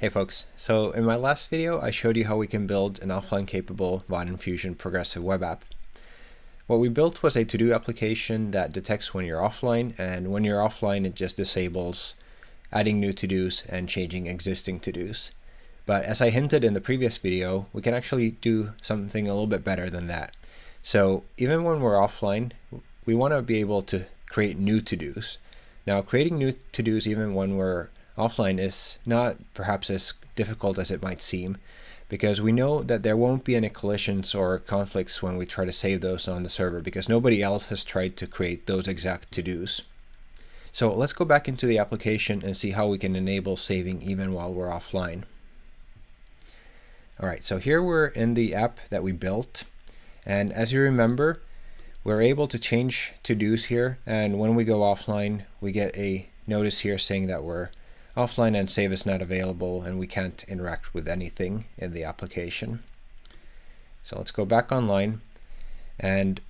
Hey folks, so in my last video I showed you how we can build an offline capable Vaadin Fusion progressive web app. What we built was a to-do application that detects when you're offline and when you're offline it just disables adding new to-dos and changing existing to-dos. But as I hinted in the previous video, we can actually do something a little bit better than that. So even when we're offline, we want to be able to create new to-dos. Now creating new to-dos even when we're offline is not perhaps as difficult as it might seem because we know that there won't be any collisions or conflicts when we try to save those on the server because nobody else has tried to create those exact to-dos. So let's go back into the application and see how we can enable saving even while we're offline. All right, so here we're in the app that we built. And as you remember, we're able to change to-dos here. And when we go offline, we get a notice here saying that we're offline and save is not available and we can't interact with anything in the application. So let's go back online and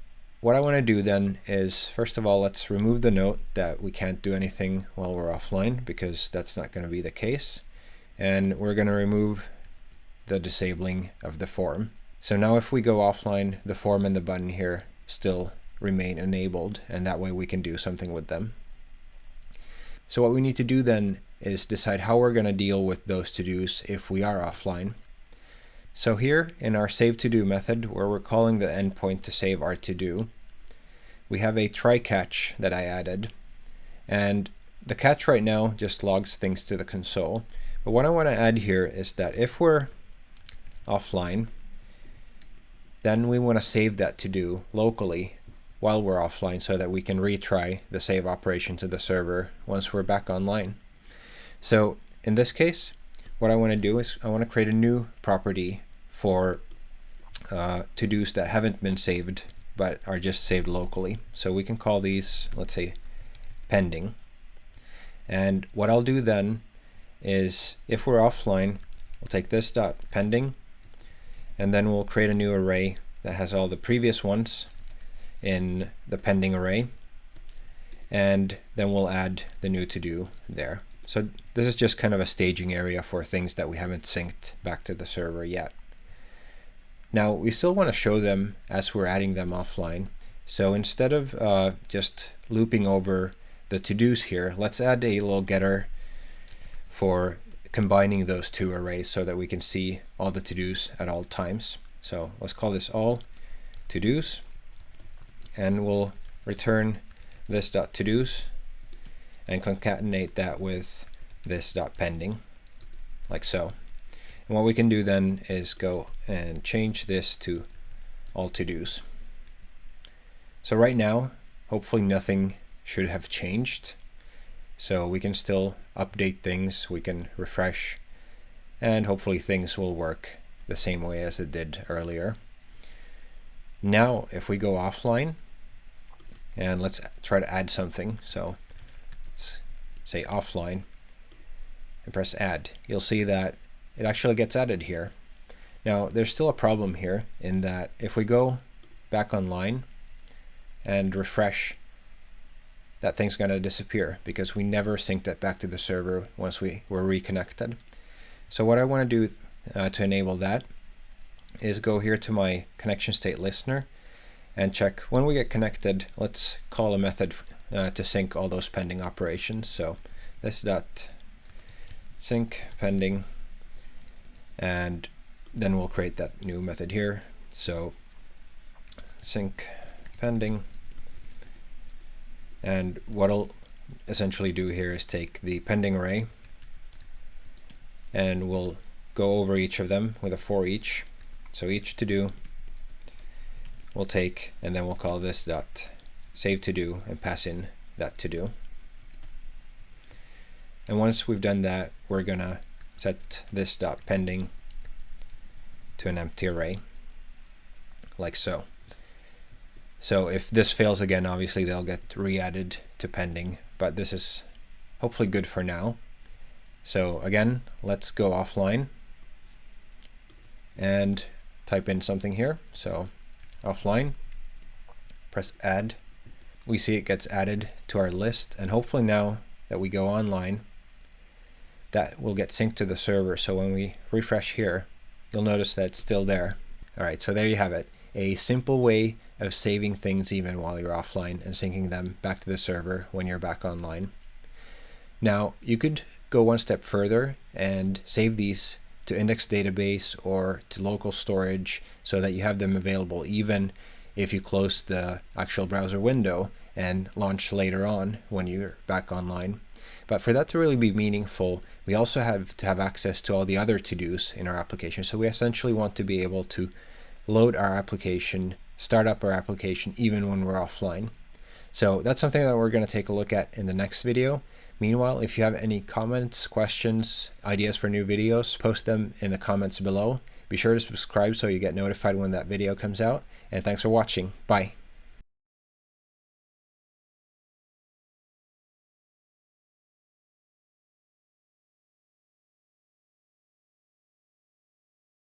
what I want to do then is first of all let's remove the note that we can't do anything while we're offline because that's not going to be the case and we're going to remove the disabling of the form. So now if we go offline the form and the button here still remain enabled and that way we can do something with them. So what we need to do then is decide how we're going to deal with those to-dos if we are offline. So here in our save to-do method, where we're calling the endpoint to save our to-do, we have a try catch that I added. And the catch right now just logs things to the console. But what I want to add here is that if we're offline, then we want to save that to-do locally while we're offline so that we can retry the save operation to the server once we're back online. So in this case, what I want to do is I want to create a new property for uh, to-dos that haven't been saved but are just saved locally. So we can call these, let's say, pending. And what I'll do then is if we're offline, we'll take this dot pending, and then we'll create a new array that has all the previous ones in the pending array. And then we'll add the new to do there. So this is just kind of a staging area for things that we haven't synced back to the server yet. Now we still want to show them as we're adding them offline. So instead of uh, just looping over the to-dos here, let's add a little getter for combining those two arrays so that we can see all the to-dos at all times. So let's call this all to-dos and we'll return this dot to-dos and concatenate that with this dot pending like so. And what we can do then is go and change this to all to-dos. So right now, hopefully nothing should have changed. So we can still update things, we can refresh, and hopefully things will work the same way as it did earlier. Now, if we go offline, and let's try to add something. So say offline, and press add, you'll see that it actually gets added here. Now, there's still a problem here in that if we go back online and refresh, that thing's going to disappear because we never synced it back to the server once we were reconnected. So what I want to do uh, to enable that is go here to my connection state listener and check when we get connected, let's call a method uh, to sync all those pending operations. So this dot sync pending, and then we'll create that new method here. So sync pending, and what I'll essentially do here is take the pending array, and we'll go over each of them with a for each. So each to do we'll take, and then we'll call this dot save to do and pass in that to do. And once we've done that, we're gonna set this dot pending to an empty array like so. So if this fails again, obviously they'll get re-added to pending, but this is hopefully good for now. So again, let's go offline and type in something here. So offline, press add we see it gets added to our list. And hopefully now that we go online, that will get synced to the server. So when we refresh here, you'll notice that it's still there. All right, so there you have it. A simple way of saving things even while you're offline and syncing them back to the server when you're back online. Now, you could go one step further and save these to index database or to local storage so that you have them available even if you close the actual browser window and launch later on when you're back online. But for that to really be meaningful, we also have to have access to all the other to-dos in our application. So we essentially want to be able to load our application, start up our application even when we're offline. So that's something that we're going to take a look at in the next video. Meanwhile, if you have any comments, questions, ideas for new videos, post them in the comments below. Be sure to subscribe so you get notified when that video comes out. And thanks for watching. Bye.